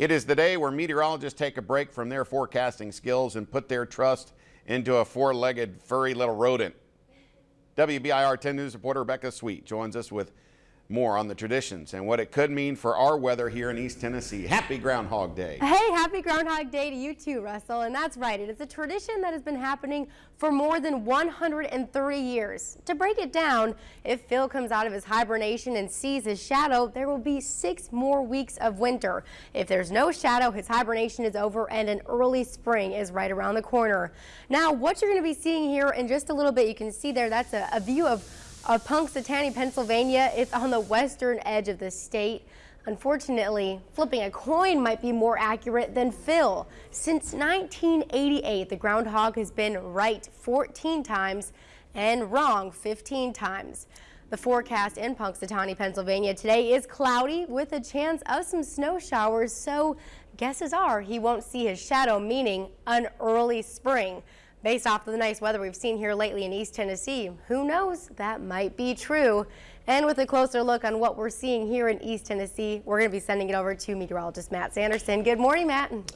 It is the day where meteorologists take a break from their forecasting skills and put their trust into a four-legged furry little rodent. WBIR 10 News reporter Rebecca Sweet joins us with more on the traditions and what it could mean for our weather here in East Tennessee. Happy Groundhog Day. Hey, happy Groundhog Day to you too, Russell. And that's right, it is a tradition that has been happening for more than 130 years. To break it down, if Phil comes out of his hibernation and sees his shadow, there will be six more weeks of winter. If there's no shadow, his hibernation is over and an early spring is right around the corner. Now, what you're going to be seeing here in just a little bit, you can see there, that's a, a view of of Punxsutawney, Pennsylvania. It's on the western edge of the state. Unfortunately, flipping a coin might be more accurate than Phil. Since 1988, the groundhog has been right 14 times and wrong 15 times. The forecast in Punxsutawney, Pennsylvania today is cloudy with a chance of some snow showers, so guesses are he won't see his shadow, meaning an early spring. Based off of the nice weather we've seen here lately in East Tennessee, who knows, that might be true. And with a closer look on what we're seeing here in East Tennessee, we're going to be sending it over to meteorologist Matt Sanderson. Good morning, Matt.